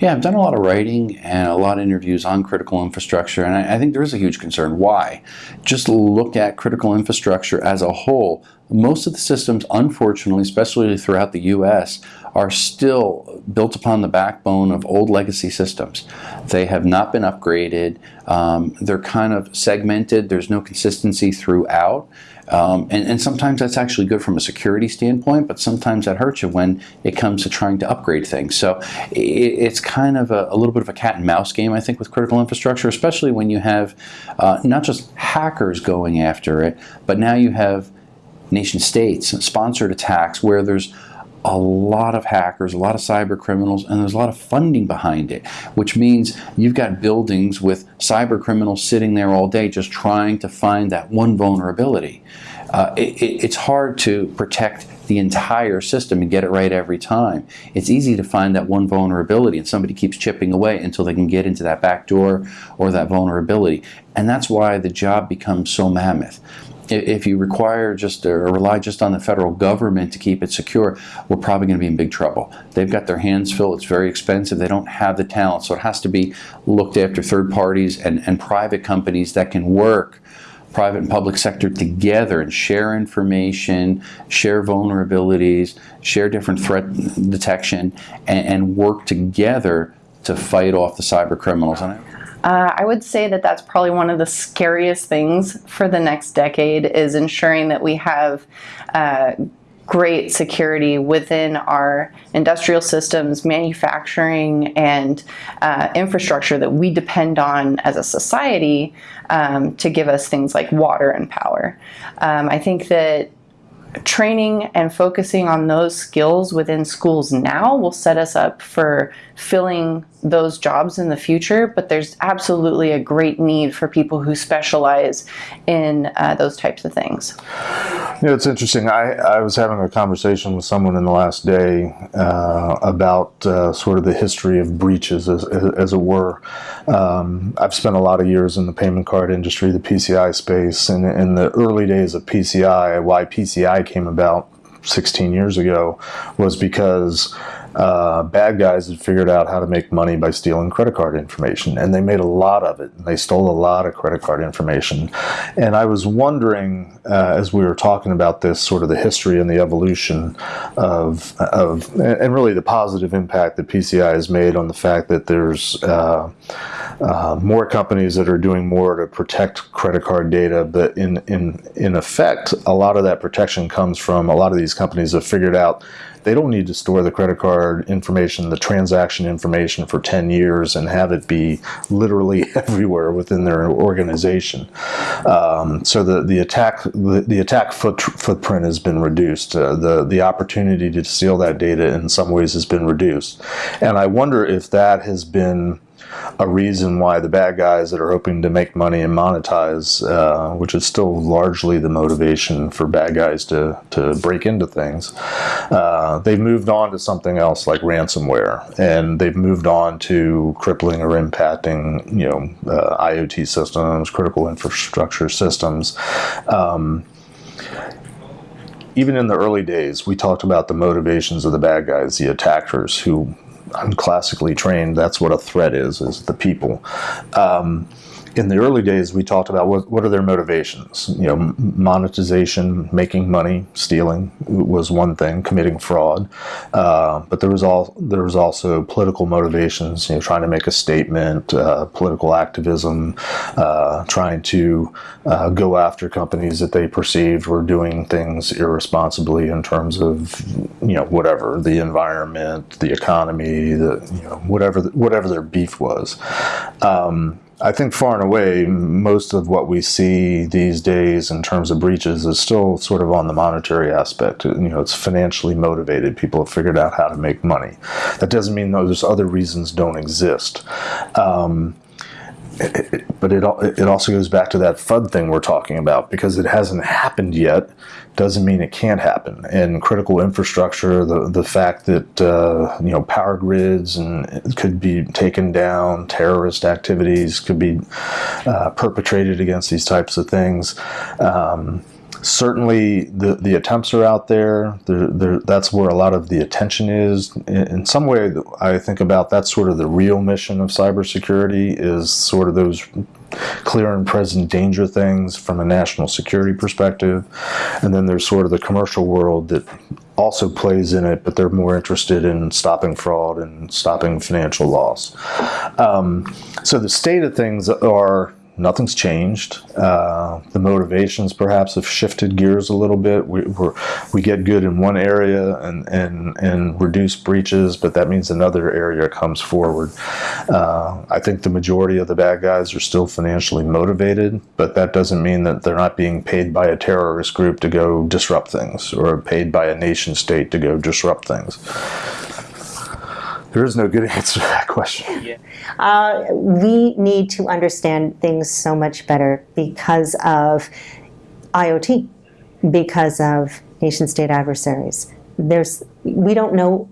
Yeah, I've done a lot of writing and a lot of interviews on critical infrastructure, and I, I, think there is a huge concern. Why? Just look at critical infrastructure as a whole. Most of the systems, unfortunately, especially throughout the U.S., are still built upon the backbone of old legacy systems. They have not been upgraded. Um, they're kind of segmented. There's no consistency throughout. Um, and, and, sometimes that's actually good from a security standpoint, but sometimes that hurts you when it comes to trying to upgrade things. So it, it's kind of a, a, little bit of a cat and mouse game, I think, with critical infrastructure, especially when you have uh, not just hackers going after it, but now you have nation states sponsored attacks where there's a lot of hackers, a lot of cyber criminals, and there's a lot of funding behind it, which means you've got buildings with cyber criminals sitting there all day just trying to find that one vulnerability. Uh, it, it's hard to protect the entire system and get it right every time. It's easy to find that one vulnerability and somebody keeps chipping away until they can get into that back door or that vulnerability. And that's why the job becomes so mammoth if you require just or rely just on the federal government to keep it secure, we're probably going to be in big trouble. They've got their hands full. It's very expensive. They don't have the talent. So it has to be looked after third parties and, and private companies that can work private and public sector together and share information, share vulnerabilities, share different threat detection, and, and work together to fight off the cyber criminals. Uh, I would say that that's probably one of the scariest things for the next decade is ensuring that we have uh, great security within our industrial systems, manufacturing, and uh, infrastructure that we depend on as a society um, to give us things like water and power. Um, I think that training and focusing on those skills within schools now will set us up for filling those jobs in the future, but there's absolutely a great need for people who specialize in uh, those types of things. Yeah, it's interesting. I, I was having a conversation with someone in the last day uh, about uh, sort of the history of breaches, as, as it were. Um, I've spent a lot of years in the payment card industry, the PCI space, and in the early days of PCI, why PCI came about 16 years ago was because uh, bad guys had figured out how to make money by stealing credit card information and they made a lot of it And they stole a lot of credit card information. And I was wondering uh, as we were talking about this sort of the history and the evolution of, of and really the positive impact that PCI has made on the fact that there's uh, uh, more companies that are doing more to protect credit card data but in in in effect a lot of that protection comes from a lot of these companies have figured out they don't need to store the credit card information, the transaction information for 10 years and have it be literally everywhere within their organization. Um, so the, the attack the, the attack foot, footprint has been reduced. Uh, the, the opportunity to steal that data in some ways has been reduced. And I wonder if that has been a reason why the bad guys that are hoping to make money and monetize, uh, which is still largely the motivation for bad guys to, to break into things, uh, they've moved on to something else like ransomware, and they've moved on to crippling or impacting, you know, uh, IoT systems, critical infrastructure systems. Um, even in the early days, we talked about the motivations of the bad guys, the attackers who classically trained, that's what a threat is, is the people. Um, in the early days, we talked about what, what are their motivations. You know, monetization, making money, stealing was one thing, committing fraud. Uh, but there was all there was also political motivations. You know, trying to make a statement, uh, political activism, uh, trying to uh, go after companies that they perceived were doing things irresponsibly in terms of you know whatever the environment, the economy, the you know whatever whatever their beef was. Um, I think far and away, most of what we see these days in terms of breaches is still sort of on the monetary aspect. You know, it's financially motivated. People have figured out how to make money. That doesn't mean those other reasons don't exist. Um, but it, it also goes back to that FUD thing we're talking about because it hasn't happened yet doesn't mean it can't happen. And critical infrastructure, the, the fact that, uh, you know, power grids and could be taken down, terrorist activities could be uh, perpetrated against these types of things. Um, certainly the, the attempts are out there. That's where a lot of the attention is. In, in some way, I think about that's sort of the real mission of cybersecurity is sort of those clear and present danger things from a national security perspective. And then there's sort of the commercial world that also plays in it, but they're more interested in stopping fraud and stopping financial loss. Um, so the state of things are nothing's changed. Uh, the motivations perhaps have shifted gears a little bit. We we we get good in one area and, and, and reduce breaches, but that means another area comes forward. Uh, I think the majority of the bad guys are still financially motivated, but that doesn't mean that they're not being paid by a terrorist group to go disrupt things or paid by a nation state to go disrupt things. There is no good answer to that question. Yeah. Uh, we need to understand things so much better because of IoT, because of nation state adversaries. There's, we don't know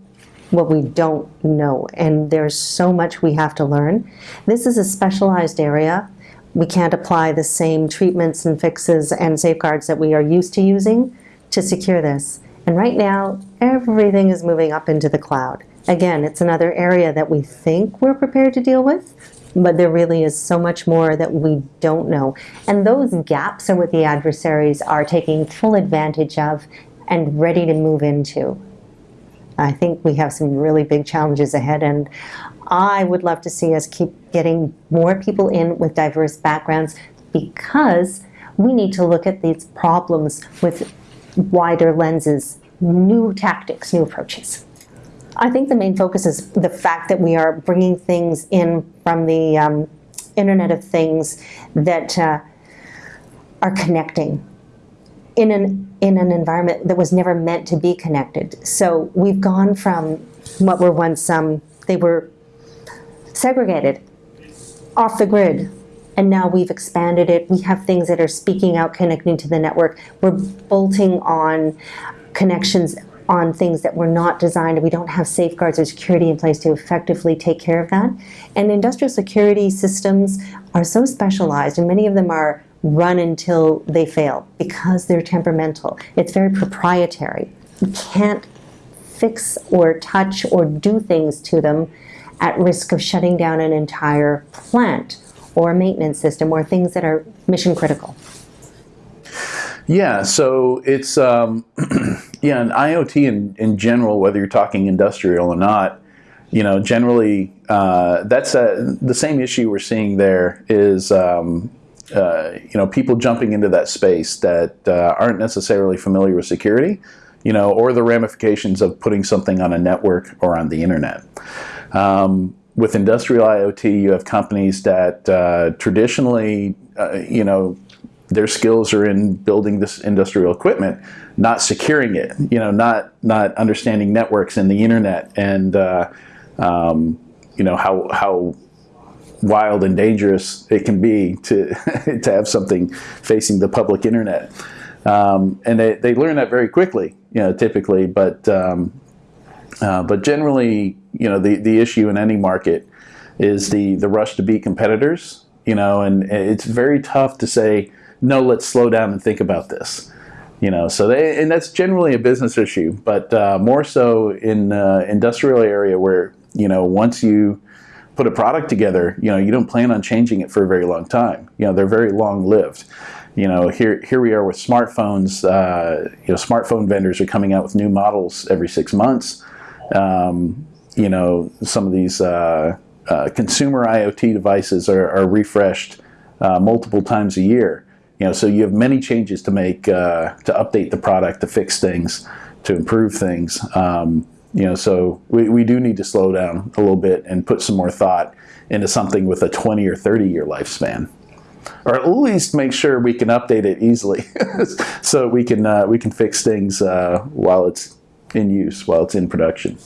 what we don't know, and there's so much we have to learn. This is a specialized area. We can't apply the same treatments and fixes and safeguards that we are used to using to secure this. And right now, everything is moving up into the cloud. Again, it's another area that we think we're prepared to deal with, but there really is so much more that we don't know. And those gaps are what the adversaries are taking full advantage of and ready to move into. I think we have some really big challenges ahead, and I would love to see us keep getting more people in with diverse backgrounds because we need to look at these problems with wider lenses, new tactics, new approaches. I think the main focus is the fact that we are bringing things in from the um, Internet of Things that uh, are connecting in an in an environment that was never meant to be connected. So we've gone from what were once um, they were segregated, off the grid, and now we've expanded it. We have things that are speaking out, connecting to the network. We're bolting on connections on things that were not designed, we don't have safeguards or security in place to effectively take care of that. And industrial security systems are so specialized, and many of them are run until they fail because they're temperamental. It's very proprietary. You can't fix or touch or do things to them at risk of shutting down an entire plant or a maintenance system or things that are mission critical. Yeah, so it's um, yeah, and IoT in, in general, whether you're talking industrial or not, you know, generally uh, that's a, the same issue we're seeing there is um, uh, you know people jumping into that space that uh, aren't necessarily familiar with security, you know, or the ramifications of putting something on a network or on the internet. Um, with industrial IoT, you have companies that uh, traditionally, uh, you know, their skills are in building this industrial equipment, not securing it. You know, not not understanding networks and the internet, and uh, um, you know how how wild and dangerous it can be to to have something facing the public internet. Um, and they, they learn that very quickly, you know, typically. But um, uh, but generally, you know, the the issue in any market is the the rush to beat competitors. You know, and it's very tough to say no, let's slow down and think about this. You know, so they, and that's generally a business issue, but uh, more so in uh, industrial area where, you know, once you put a product together, you know, you don't plan on changing it for a very long time. You know, they're very long lived. You know, here here we are with smartphones. Uh, you know, smartphone vendors are coming out with new models every six months. Um, you know, some of these uh, uh, consumer IoT devices are, are refreshed uh, multiple times a year. You know, so you have many changes to make uh, to update the product, to fix things, to improve things. Um, you know, so we, we do need to slow down a little bit and put some more thought into something with a 20 or 30 year lifespan or at least make sure we can update it easily so we can uh, we can fix things uh, while it's in use while it's in production